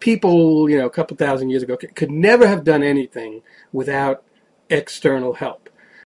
people, you know, a couple thousand years ago could never have done anything without external help.